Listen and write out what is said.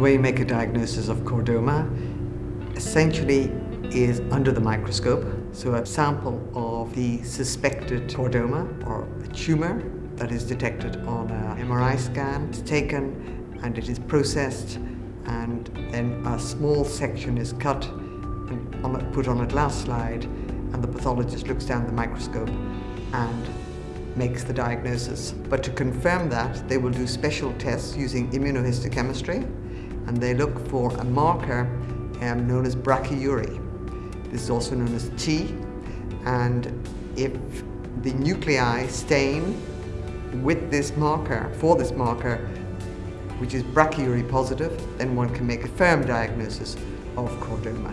way you make a diagnosis of chordoma essentially is under the microscope. So a sample of the suspected chordoma or a tumour that is detected on an MRI scan is taken and it is processed and then a small section is cut and on a, put on a glass slide and the pathologist looks down the microscope and makes the diagnosis. But to confirm that, they will do special tests using immunohistochemistry and they look for a marker um, known as brachyury. This is also known as T and if the nuclei stain with this marker, for this marker, which is brachyury positive, then one can make a firm diagnosis of chordoma.